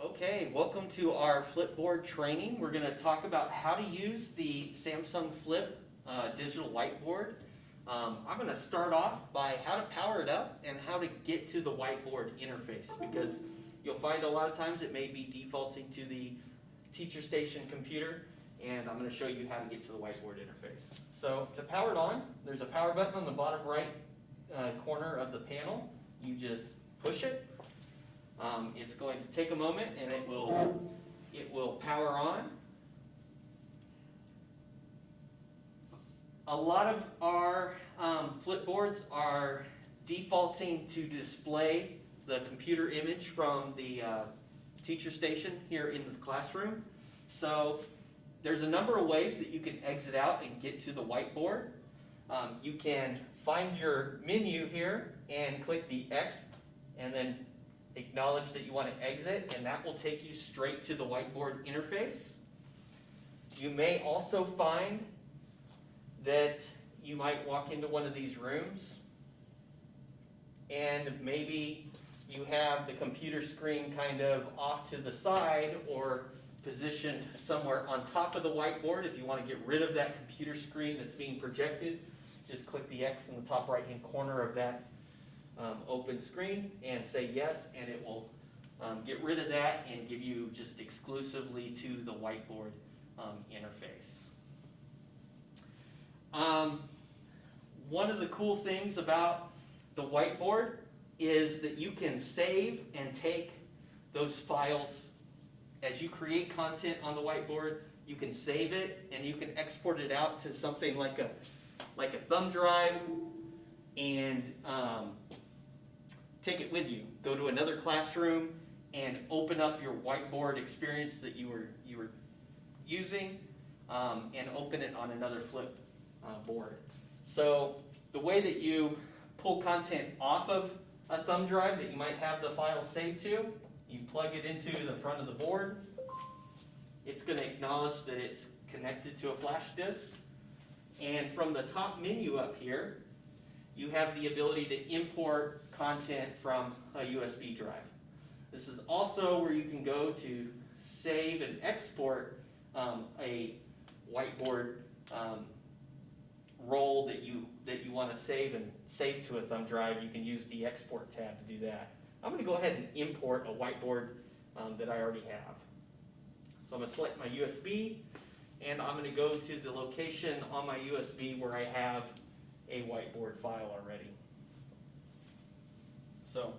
Okay, welcome to our Flipboard training. We're going to talk about how to use the Samsung Flip uh, digital whiteboard. Um, I'm going to start off by how to power it up and how to get to the whiteboard interface because you'll find a lot of times it may be defaulting to the teacher station computer and I'm going to show you how to get to the whiteboard interface. So to power it on, there's a power button on the bottom right uh, corner of the panel. You just push it um, it's going to take a moment and it will, it will power on. A lot of our um, flipboards are defaulting to display the computer image from the uh, teacher station here in the classroom. So there's a number of ways that you can exit out and get to the whiteboard. Um, you can find your menu here and click the X and then acknowledge that you want to exit, and that will take you straight to the whiteboard interface. You may also find that you might walk into one of these rooms and maybe you have the computer screen kind of off to the side or positioned somewhere on top of the whiteboard. If you want to get rid of that computer screen that's being projected, just click the X in the top right hand corner of that um, open screen and say yes, and it will um, get rid of that and give you just exclusively to the whiteboard um, interface. Um, one of the cool things about the whiteboard is that you can save and take those files as you create content on the whiteboard you can save it and you can export it out to something like a like a thumb drive and um, take it with you. Go to another classroom and open up your whiteboard experience that you were, you were using um, and open it on another flip uh, board. So the way that you pull content off of a thumb drive that you might have the file saved to, you plug it into the front of the board. It's going to acknowledge that it's connected to a flash disk. And from the top menu up here, you have the ability to import content from a USB drive. This is also where you can go to save and export um, a whiteboard um, roll that you that you want to save and save to a thumb drive. You can use the export tab to do that. I'm going to go ahead and import a whiteboard um, that I already have. So I'm going to select my USB and I'm going to go to the location on my USB where I have a whiteboard file already. So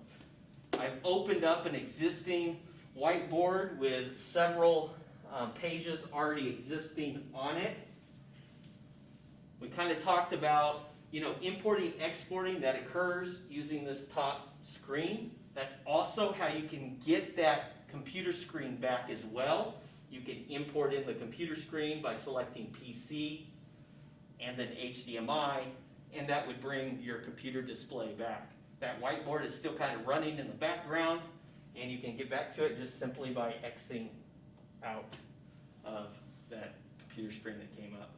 I've opened up an existing whiteboard with several um, pages already existing on it. We kind of talked about, you know, importing, exporting that occurs using this top screen. That's also how you can get that computer screen back as well. You can import in the computer screen by selecting PC and then HDMI and that would bring your computer display back. That whiteboard is still kind of running in the background, and you can get back to it just simply by Xing out of that computer screen that came up.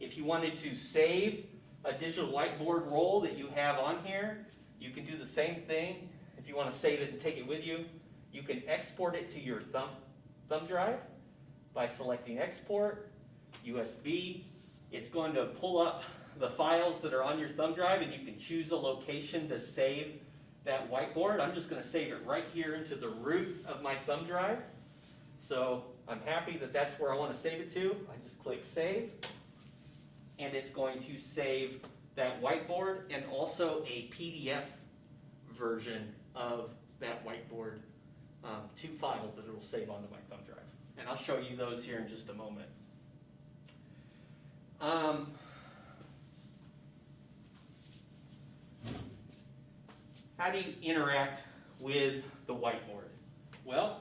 If you wanted to save a digital whiteboard roll that you have on here, you can do the same thing. If you want to save it and take it with you, you can export it to your thumb, thumb drive by selecting export, USB. It's going to pull up the files that are on your thumb drive and you can choose a location to save that whiteboard. I'm just going to save it right here into the root of my thumb drive. So I'm happy that that's where I want to save it to. I just click save and it's going to save that whiteboard and also a PDF version of that whiteboard, um, two files that it will save onto my thumb drive. And I'll show you those here in just a moment. Um, how do you interact with the whiteboard? Well,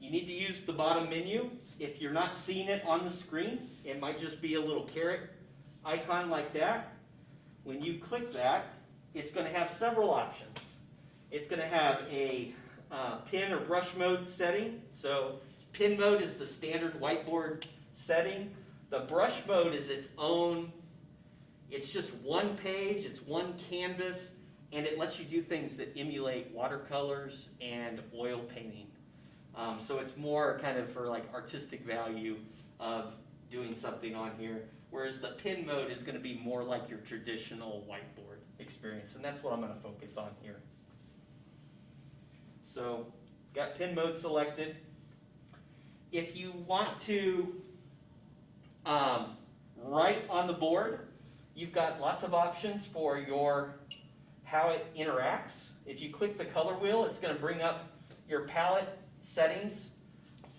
you need to use the bottom menu. If you're not seeing it on the screen, it might just be a little caret icon like that. When you click that, it's going to have several options. It's going to have a uh, pen or brush mode setting. So pen mode is the standard whiteboard setting. The brush mode is its own, it's just one page, it's one canvas, and it lets you do things that emulate watercolors and oil painting. Um, so it's more kind of for like artistic value of doing something on here. Whereas the pin mode is gonna be more like your traditional whiteboard experience, and that's what I'm gonna focus on here. So, got pin mode selected. If you want to um, write on the board, you've got lots of options for your how it interacts. If you click the color wheel, it's going to bring up your palette settings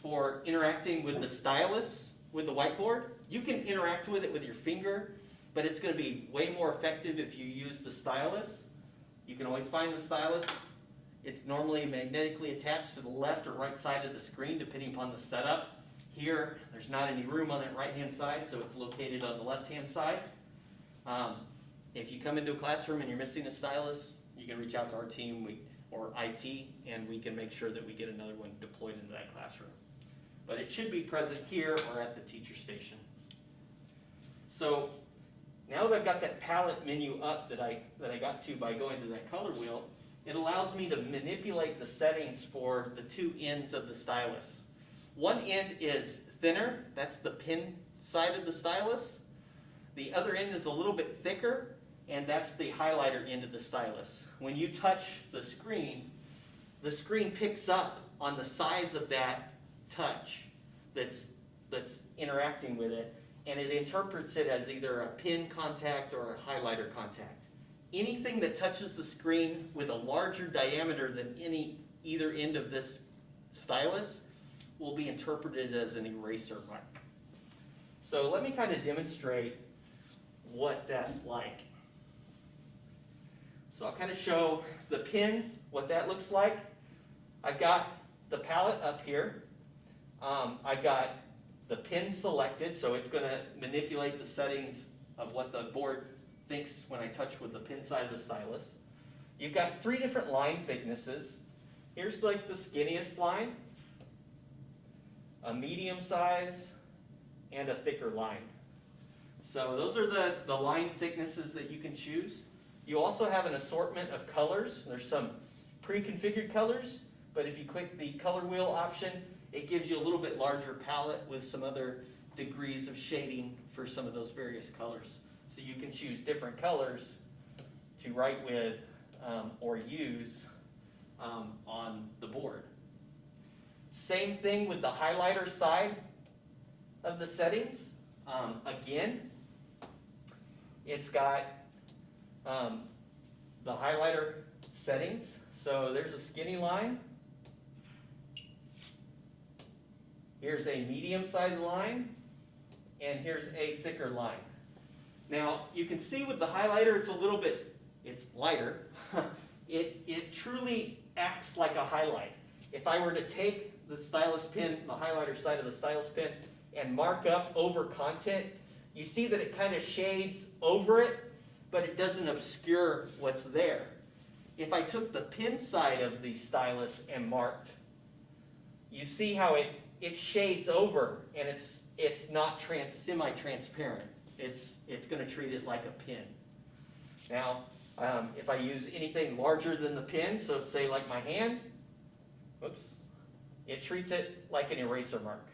for interacting with the stylus with the whiteboard. You can interact with it with your finger, but it's going to be way more effective if you use the stylus. You can always find the stylus. It's normally magnetically attached to the left or right side of the screen depending upon the setup. Here, there's not any room on that right-hand side, so it's located on the left-hand side. Um, if you come into a classroom and you're missing a stylus, you can reach out to our team we, or IT, and we can make sure that we get another one deployed into that classroom. But it should be present here or at the teacher station. So now that I've got that palette menu up that I, that I got to by going to that color wheel, it allows me to manipulate the settings for the two ends of the stylus. One end is thinner, that's the pin side of the stylus. The other end is a little bit thicker, and that's the highlighter end of the stylus. When you touch the screen, the screen picks up on the size of that touch that's, that's interacting with it, and it interprets it as either a pin contact or a highlighter contact. Anything that touches the screen with a larger diameter than any either end of this stylus will be interpreted as an eraser mark. So let me kind of demonstrate what that's like. So I'll kind of show the pin, what that looks like. I've got the palette up here. Um, I've got the pin selected, so it's going to manipulate the settings of what the board thinks when I touch with the pin side of the stylus. You've got three different line thicknesses. Here's like the skinniest line, a medium size, and a thicker line. So those are the, the line thicknesses that you can choose. You also have an assortment of colors. There's some pre-configured colors, but if you click the color wheel option, it gives you a little bit larger palette with some other degrees of shading for some of those various colors. So you can choose different colors to write with um, or use um, on the board. Same thing with the highlighter side of the settings. Um, again, it's got um, the highlighter settings. So there's a skinny line. Here's a medium sized line. And here's a thicker line. Now, you can see with the highlighter, it's a little bit, it's lighter. it, it truly acts like a highlight. If I were to take the stylus pen, the highlighter side of the stylus pen, and mark up over content, you see that it kind of shades over it, but it doesn't obscure what's there. If I took the pin side of the stylus and marked, you see how it, it shades over and it's, it's not trans, semi-transparent. It's, it's going to treat it like a pin. Now, um, if I use anything larger than the pin, so say like my hand, whoops, it treats it like an eraser mark.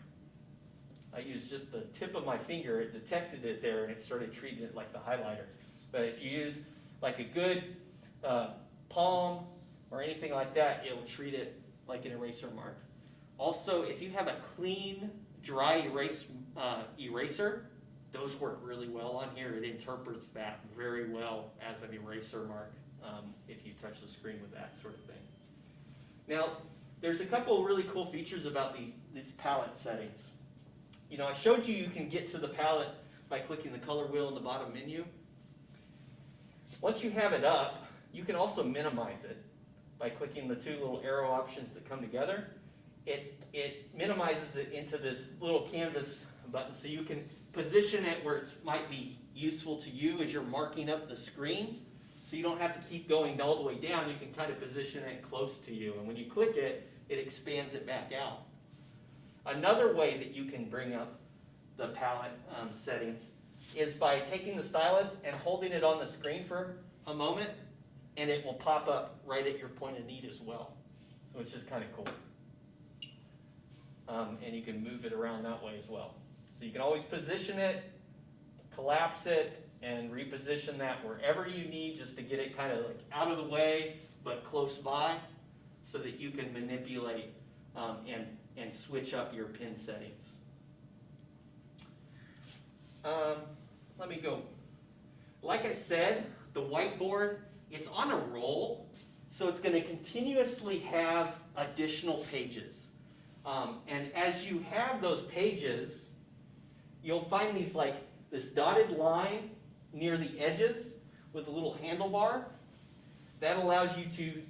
I used just the tip of my finger, it detected it there and it started treating it like the highlighter. But if you use like a good uh, palm or anything like that, it will treat it like an eraser mark. Also, if you have a clean, dry erase, uh, eraser, those work really well on here. It interprets that very well as an eraser mark um, if you touch the screen with that sort of thing. Now, there's a couple really cool features about these, these palette settings. You know, I showed you you can get to the palette by clicking the color wheel in the bottom menu. Once you have it up, you can also minimize it by clicking the two little arrow options that come together. It, it minimizes it into this little canvas button so you can position it where it might be useful to you as you're marking up the screen. So you don't have to keep going all the way down. You can kind of position it close to you. And when you click it, it expands it back out. Another way that you can bring up the palette um, settings is by taking the stylus and holding it on the screen for a moment, and it will pop up right at your point of need as well, which is kind of cool. um, and you can move it around that way as well. So you can always position it, collapse it, and reposition that wherever you need just to get it kind of like out of the way, but close by, so that you can manipulate um, and, and switch up your pin settings. Um, let me go. Like I said, the whiteboard, it's on a roll, so it's going to continuously have additional pages. Um, and as you have those pages, you'll find these like this dotted line near the edges with a little handlebar. That allows you to,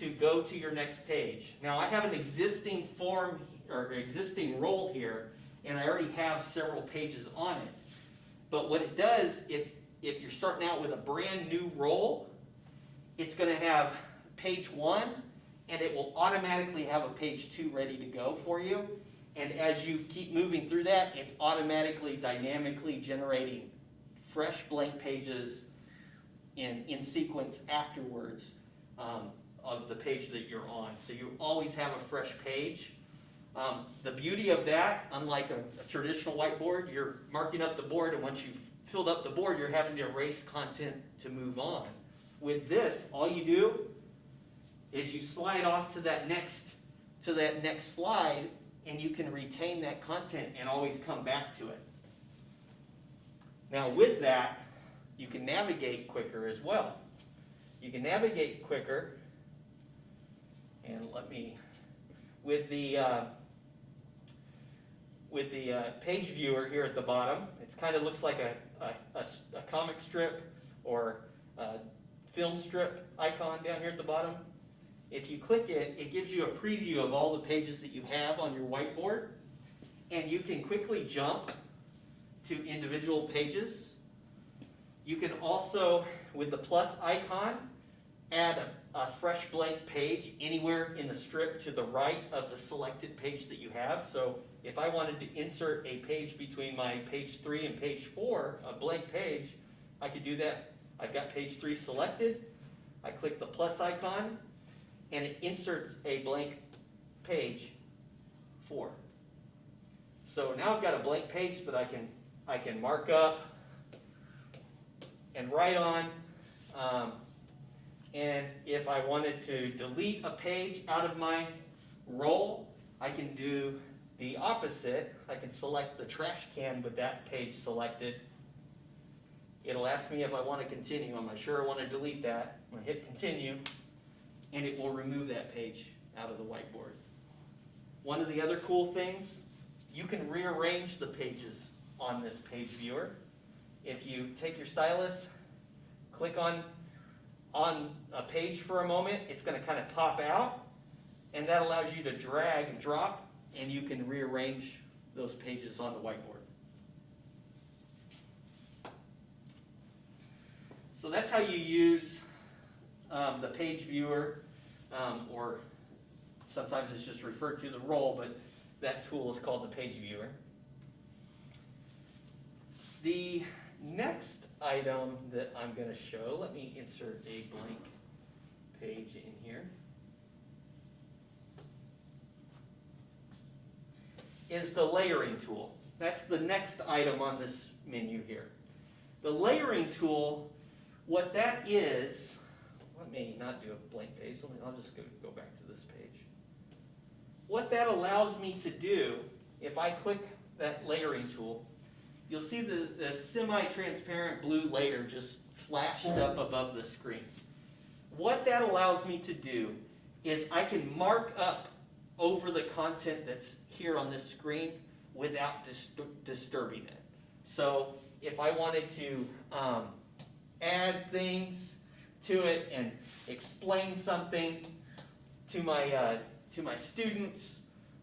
to go to your next page. Now I have an existing form or existing roll here, and I already have several pages on it. But what it does, if, if you're starting out with a brand new roll, it's going to have page one, and it will automatically have a page two ready to go for you. And as you keep moving through that, it's automatically, dynamically generating fresh blank pages in, in sequence afterwards um, of the page that you're on. So you always have a fresh page. Um, the beauty of that, unlike a, a traditional whiteboard, you're marking up the board, and once you've filled up the board, you're having to erase content to move on. With this, all you do is you slide off to that next to that next slide, and you can retain that content and always come back to it. Now with that, you can navigate quicker as well. You can navigate quicker, and let me, with the uh, with the uh, page viewer here at the bottom, it kind of looks like a, a, a, a comic strip or a film strip icon down here at the bottom. If you click it, it gives you a preview of all the pages that you have on your whiteboard, and you can quickly jump to individual pages. You can also, with the plus icon, add a, a, fresh blank page anywhere in the strip to the right of the selected page that you have. So if I wanted to insert a page between my page three and page four, a blank page, I could do that. I've got page three selected. I click the plus icon, and it inserts a blank page four. So now I've got a blank page that I can I can mark up and write on. Um, and if I wanted to delete a page out of my roll, I can do the opposite. I can select the trash can with that page selected. It'll ask me if I want to continue. I'm not sure I want to delete that. I'm going to hit continue, and it will remove that page out of the whiteboard. One of the other cool things, you can rearrange the pages on this page viewer. If you take your stylus, click on, on a page for a moment, it's going to kind of pop out, and that allows you to drag and drop, and you can rearrange those pages on the whiteboard. So that's how you use um, the page viewer, um, or sometimes it's just referred to the roll, but that tool is called the page viewer. The next item that I'm going to show, let me insert a blank page in here, is the layering tool. That's the next item on this menu here. The layering tool, what that is, let me not do a blank page, me, I'll just go, go back to this page. What that allows me to do, if I click that layering tool, you'll see the, the semi-transparent blue layer just flashed up above the screen. What that allows me to do is I can mark up over the content that's here on this screen without disturbing it. So if I wanted to um, add things to it and explain something to my, uh, to my students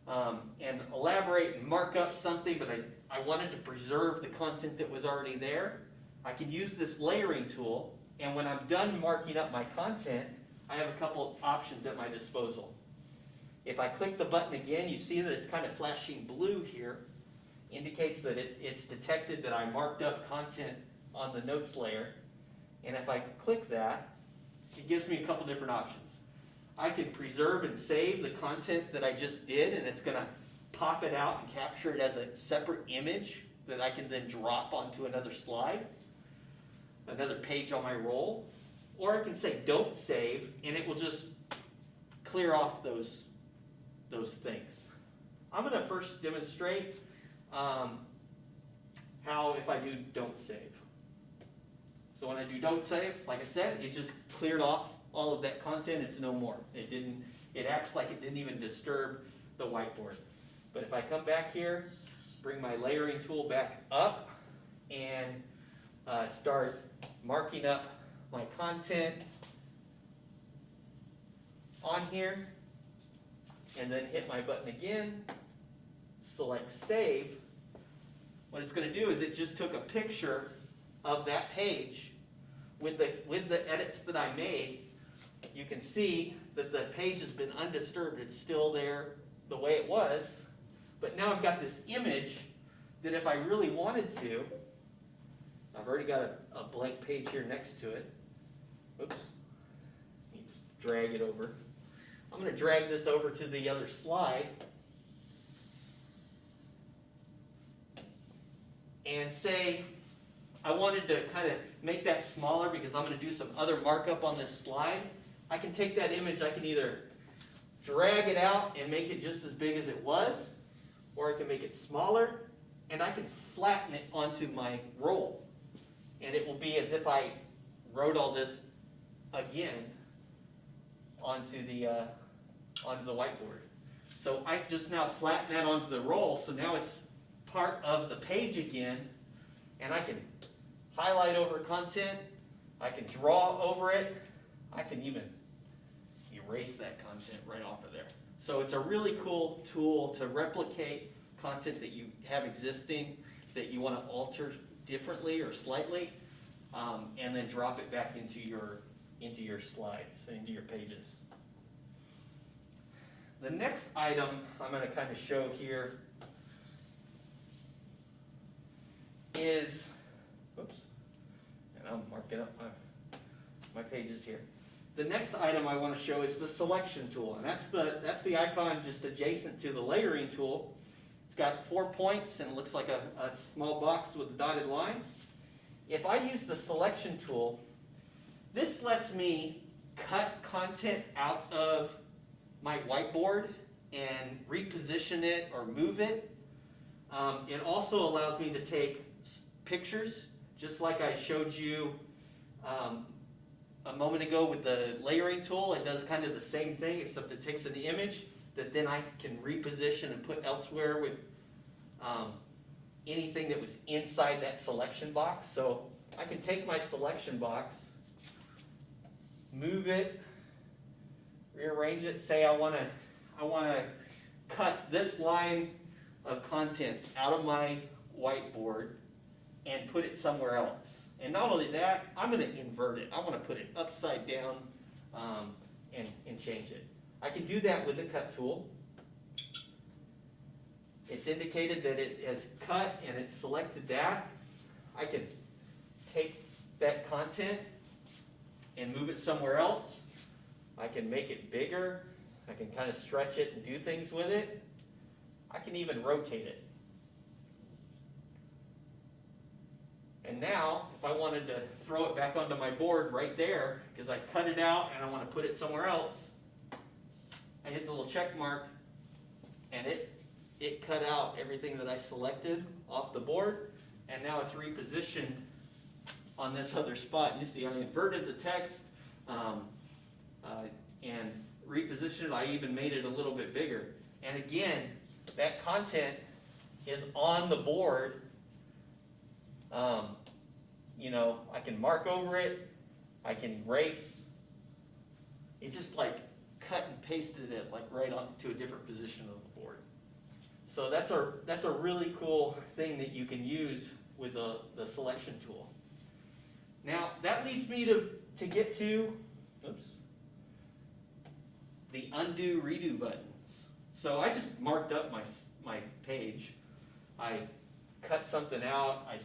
um, and elaborate and mark up something, but I, I wanted to preserve the content that was already there, I can use this layering tool, and when I'm done marking up my content, I have a couple options at my disposal. If I click the button again, you see that it's kind of flashing blue here, indicates that it, it's detected that I marked up content on the notes layer. And if I click that, it gives me a couple different options. I can preserve and save the content that I just did, and it's going to pop it out and capture it as a separate image that I can then drop onto another slide, another page on my roll. Or I can say don't save and it will just clear off those, those things. I'm gonna first demonstrate um, how if I do don't save. So when I do don't save, like I said, it just cleared off all of that content, it's no more. It didn't, it acts like it didn't even disturb the whiteboard. But if I come back here, bring my layering tool back up and uh, start marking up my content on here, and then hit my button again, select save, what it's gonna do is it just took a picture of that page with the, with the edits that I made. You can see that the page has been undisturbed, it's still there the way it was, but now I've got this image that if I really wanted to, I've already got a, a blank page here next to it. Oops. To drag it over. I'm going to drag this over to the other slide. And say I wanted to kind of make that smaller because I'm going to do some other markup on this slide. I can take that image, I can either drag it out and make it just as big as it was, or I can make it smaller, and I can flatten it onto my roll. And it will be as if I wrote all this again onto the, uh, onto the whiteboard. So I just now flatten that onto the roll, so now it's part of the page again, and I can highlight over content, I can draw over it, I can even erase that content right off of there. So it's a really cool tool to replicate content that you have existing that you want to alter differently or slightly, um, and then drop it back into your into your slides, into your pages. The next item I'm going to kind of show here is, oops, and I'm marking up my, my pages here. The next item I want to show is the selection tool, and that's the, that's the icon just adjacent to the layering tool. It's got four points and it looks like a, a small box with a dotted line. If I use the selection tool, this lets me cut content out of my whiteboard and reposition it or move it. Um, it also allows me to take pictures, just like I showed you um, a moment ago with the layering tool. It does kind of the same thing, except it takes an image that then I can reposition and put elsewhere with um, anything that was inside that selection box. So I can take my selection box, move it, rearrange it, say I want to I want to cut this line of content out of my whiteboard and put it somewhere else. And not only that, I'm going to invert it. I want to put it upside down um, and, and change it. I can do that with the cut tool. It's indicated that it has cut and it's selected that. I can take that content and move it somewhere else. I can make it bigger. I can kind of stretch it and do things with it. I can even rotate it. And now, if I wanted to throw it back onto my board right there, because I cut it out and I want to put it somewhere else, I hit the little check mark, and it, it cut out everything that I selected off the board, and now it's repositioned on this other spot. You see, I inverted the text um, uh, and repositioned it. I even made it a little bit bigger. And again, that content is on the board. Um, you know, I can mark over it. I can erase. It just like cut and pasted it like right on to a different position of the board. So that's a that's a really cool thing that you can use with the, the selection tool. Now that leads me to, to get to oops, the undo redo buttons. So I just marked up my my page. I cut something out. I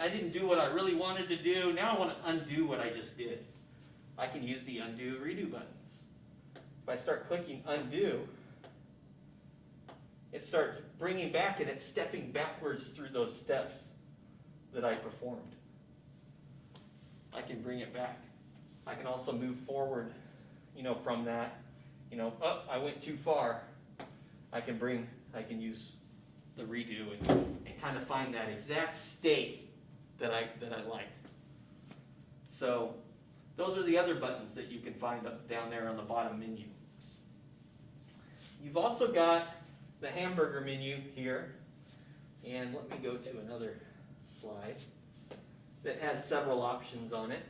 I didn't do what I really wanted to do. Now I want to undo what I just did. I can use the undo redo buttons. If I start clicking undo, it starts bringing back and it's stepping backwards through those steps that I performed. I can bring it back. I can also move forward, you know, from that, you know, oh, I went too far. I can bring, I can use the redo and, and kind of find that exact state that I, that I liked. So those are the other buttons that you can find up down there on the bottom menu. You've also got the hamburger menu here. And let me go to another slide that has several options on it.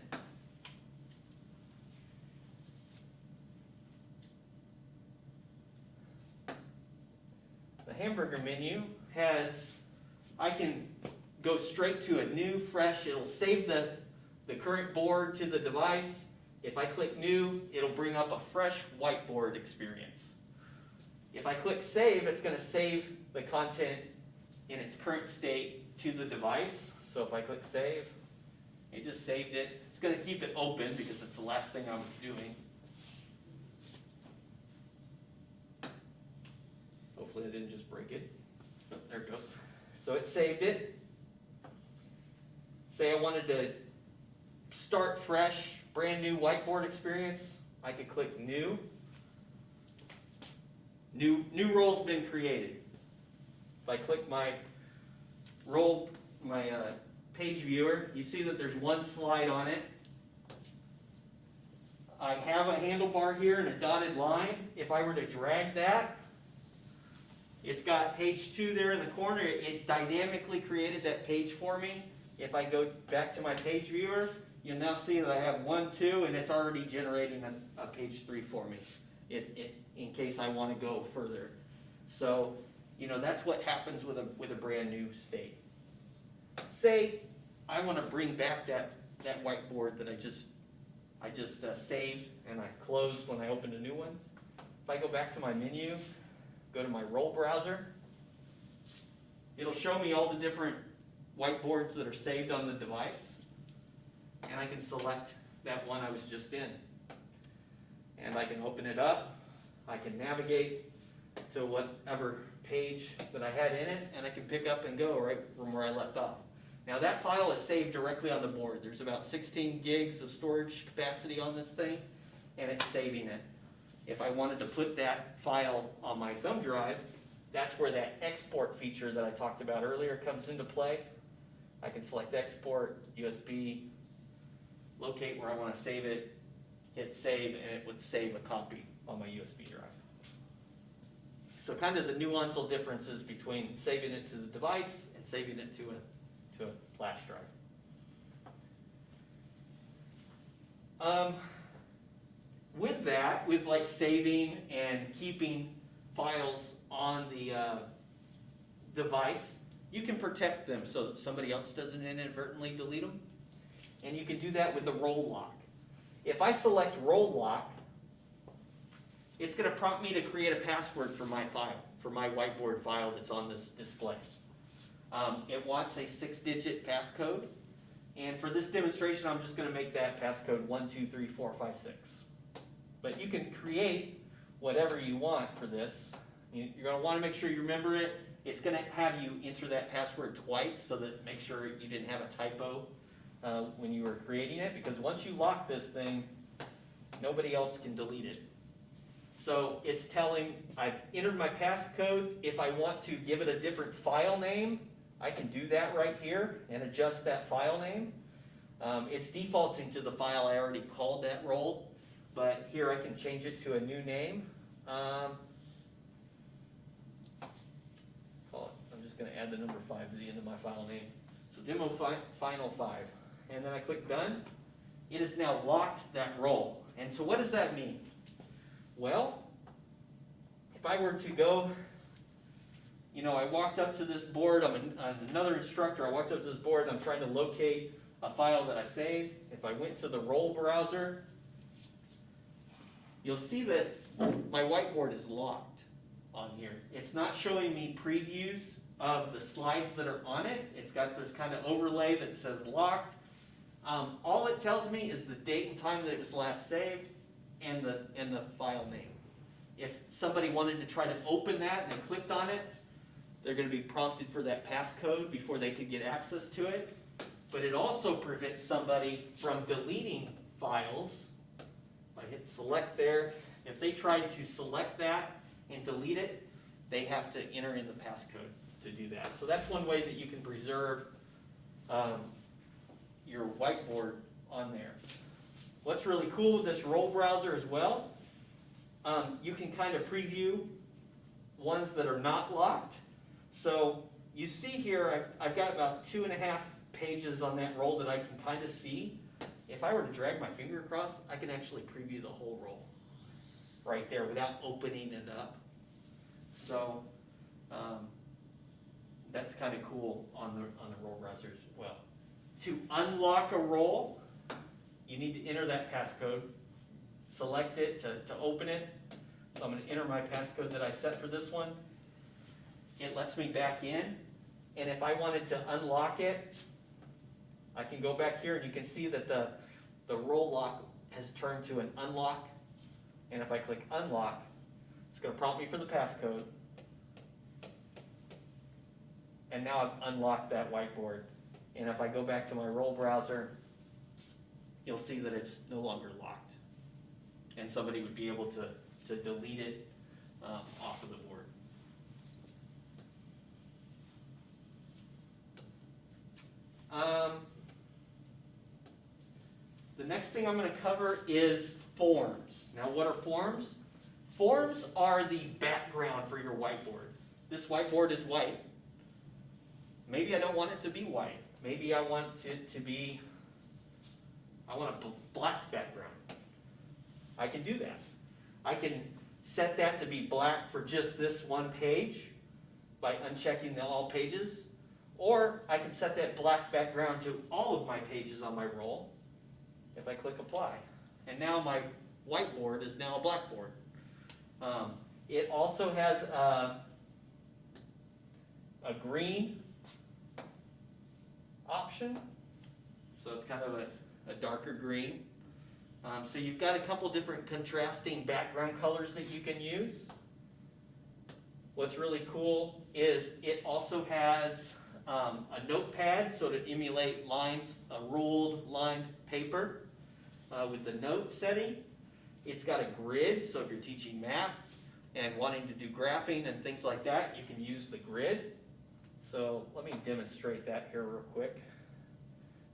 The hamburger menu has, I can go straight to a new, fresh, it'll save the, the current board to the device. If I click new, it'll bring up a fresh whiteboard experience. If I click save, it's going to save the content in its current state to the device. So if I click save, it just saved it. It's going to keep it open because it's the last thing I was doing. Hopefully I didn't just break it. Oh, there it goes. So it saved it. Say I wanted to start fresh, brand new whiteboard experience. I could click new. New, new roll's been created. If I click my roll, my uh, page viewer, you see that there's one slide on it. I have a handlebar here and a dotted line. If I were to drag that, it's got page two there in the corner. It dynamically created that page for me. If I go back to my page viewer, you'll now see that I have one, two, and it's already generating a, a page three for me. It, it, in case I want to go further. So, you know, that's what happens with a, with a brand new state. Say, I want to bring back that, that whiteboard that I just, I just uh, saved and I closed when I opened a new one. If I go back to my menu, go to my roll browser, it'll show me all the different whiteboards that are saved on the device. And I can select that one I was just in and I can open it up. I can navigate to whatever page that I had in it, and I can pick up and go right from where I left off. Now that file is saved directly on the board. There's about 16 gigs of storage capacity on this thing, and it's saving it. If I wanted to put that file on my thumb drive, that's where that export feature that I talked about earlier comes into play. I can select export, USB, locate where I want to save it, hit save, and it would save a copy on my USB drive. So kind of the nuanceal differences between saving it to the device and saving it to a, to a flash drive. Um, with that, with like saving and keeping files on the uh, device, you can protect them so that somebody else doesn't inadvertently delete them. And you can do that with the roll lock. If I select roll lock, it's going to prompt me to create a password for my file, for my whiteboard file that's on this display. Um, it wants a six-digit passcode, and for this demonstration, I'm just going to make that passcode 123456. But you can create whatever you want for this. You're going to want to make sure you remember it. It's going to have you enter that password twice so that make sure you didn't have a typo uh, when you were creating it, because once you lock this thing, nobody else can delete it. So it's telling, I've entered my passcodes. If I want to give it a different file name, I can do that right here and adjust that file name. Um, it's defaulting to the file I already called that roll, but here I can change it to a new name. Um, I'm just going to add the number 5 to the end of my file name. So demo fi final 5 and then I click done, it has now locked that roll. And so what does that mean? Well, if I were to go, you know, I walked up to this board, I'm, an, I'm another instructor, I walked up to this board, and I'm trying to locate a file that I saved. If I went to the roll browser, you'll see that my whiteboard is locked on here. It's not showing me previews of the slides that are on it. It's got this kind of overlay that says locked. Um, all it tells me is the date and time that it was last saved and the, and the file name. if somebody wanted to try to open that and they clicked on it, they're gonna be prompted for that passcode before they could get access to it. But it also prevents somebody from deleting files. I hit select there, if they try to select that and delete it, they have to enter in the passcode to do that. So that's one way that you can preserve, um, your whiteboard on there. What's really cool with this roll browser as well, um, you can kind of preview ones that are not locked. So you see here, I've, I've got about two and a half pages on that roll that I can kind of see. If I were to drag my finger across, I can actually preview the whole roll right there without opening it up. So, um, that's kind of cool on the, on the roll browser as well. To unlock a roll, you need to enter that passcode, select it to, to open it. So I'm gonna enter my passcode that I set for this one. It lets me back in, and if I wanted to unlock it, I can go back here and you can see that the, the roll lock has turned to an unlock. And if I click unlock, it's gonna prompt me for the passcode. And now I've unlocked that whiteboard. And if I go back to my roll browser, you'll see that it's no longer locked. And somebody would be able to, to delete it um, off of the board. Um, the next thing I'm going to cover is forms. Now, what are forms? Forms are the background for your whiteboard. This whiteboard is white. Maybe I don't want it to be white. Maybe I want it to be, I want a black background. I can do that. I can set that to be black for just this one page by unchecking the all pages. Or I can set that black background to all of my pages on my roll if I click apply. And now my whiteboard is now a blackboard. Um, it also has a, a green option, so it's kind of a, a darker green. Um, so you've got a couple different contrasting background colors that you can use. What's really cool is it also has um, a notepad, so to emulate lines, a ruled lined paper uh, with the note setting. It's got a grid, so if you're teaching math and wanting to do graphing and things like that, you can use the grid. So let me demonstrate that here real quick.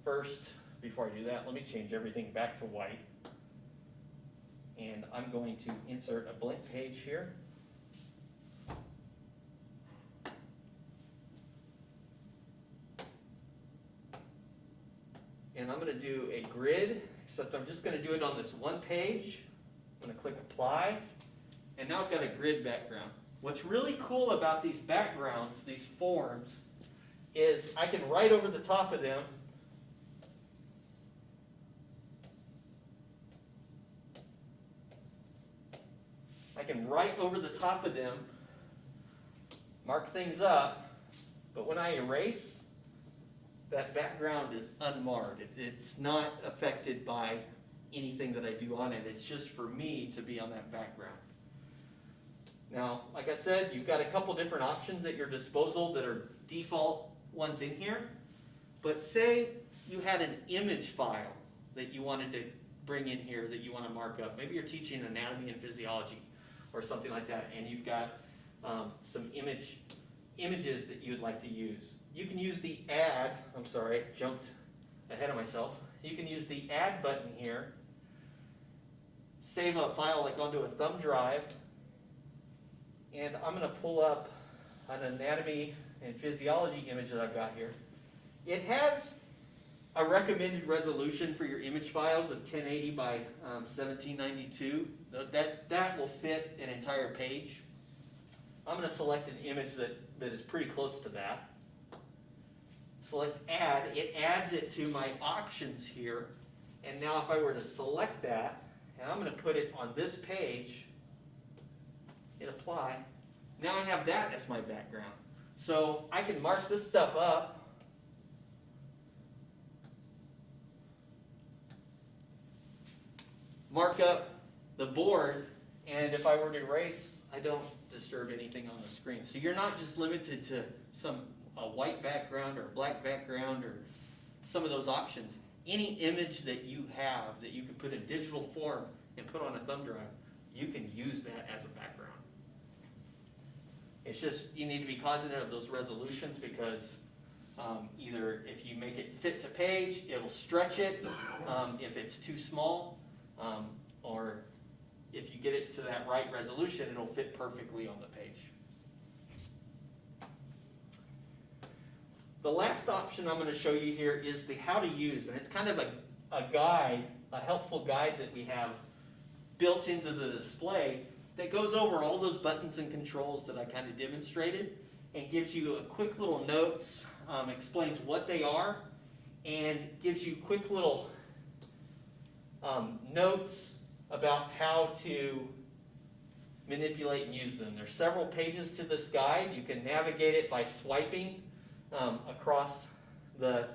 First, before I do that, let me change everything back to white. And I'm going to insert a blank page here. And I'm gonna do a grid, I'm just gonna do it on this one page. I'm gonna click apply, and now I've got a grid background. What's really cool about these backgrounds, these forms, is I can write over the top of them I can write over the top of them, mark things up, but when I erase, that background is unmarred. It, it's not affected by anything that I do on it. It's just for me to be on that background. Now, like I said, you've got a couple different options at your disposal that are default ones in here. But say you had an image file that you wanted to bring in here that you want to mark up. Maybe you're teaching anatomy and physiology or something like that, and you've got um, some image images that you would like to use. You can use the add, I'm sorry, jumped ahead of myself. You can use the add button here, save a file like onto a thumb drive, and I'm going to pull up an anatomy and physiology image that I've got here. It has a recommended resolution for your image files of 1080 by um, 1792. That, that will fit an entire page. I'm going to select an image that, that is pretty close to that. Select add, it adds it to my options here. And now if I were to select that, and I'm going to put it on this page, hit apply. Now I have that as my background. So I can mark this stuff up. Mark up the board and if I were to erase, I don't disturb anything on the screen. So you're not just limited to some, a white background or a black background or some of those options. Any image that you have that you can put in digital form and put on a thumb drive, you can use that as a background. It's just, you need to be cognizant of those resolutions because um, either if you make it fit to page, it'll stretch it, um, if it's too small, um, or if you get it to that right resolution, it'll fit perfectly on the page. The last option I'm gonna show you here is the how to use, and it's kind of a, a guide, a helpful guide that we have built into the display that goes over all those buttons and controls that I kind of demonstrated and gives you a quick little notes, um, explains what they are, and gives you quick little um, notes about how to manipulate and use them. There's several pages to this guide. You can navigate it by swiping um, across the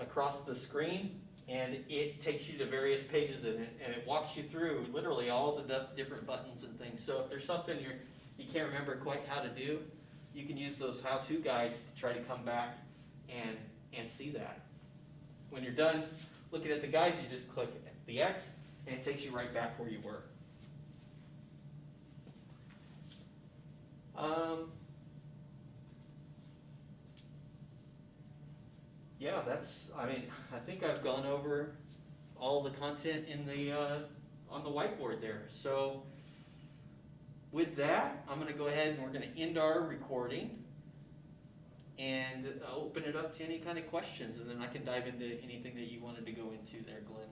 across the screen, and it takes you to various pages in it, and it walks you through literally all the different buttons and things. So if there's something you're you can't remember quite how to do, you can use those how-to guides to try to come back and and see that. When you're done looking at the guide, you just click the X, and it takes you right back where you were. Um, yeah, that's, I mean, I think I've gone over all the content in the, uh, on the whiteboard there. So with that, I'm gonna go ahead and we're gonna end our recording and uh, open it up to any kind of questions, and then I can dive into anything that you wanted to go into there, Glenn.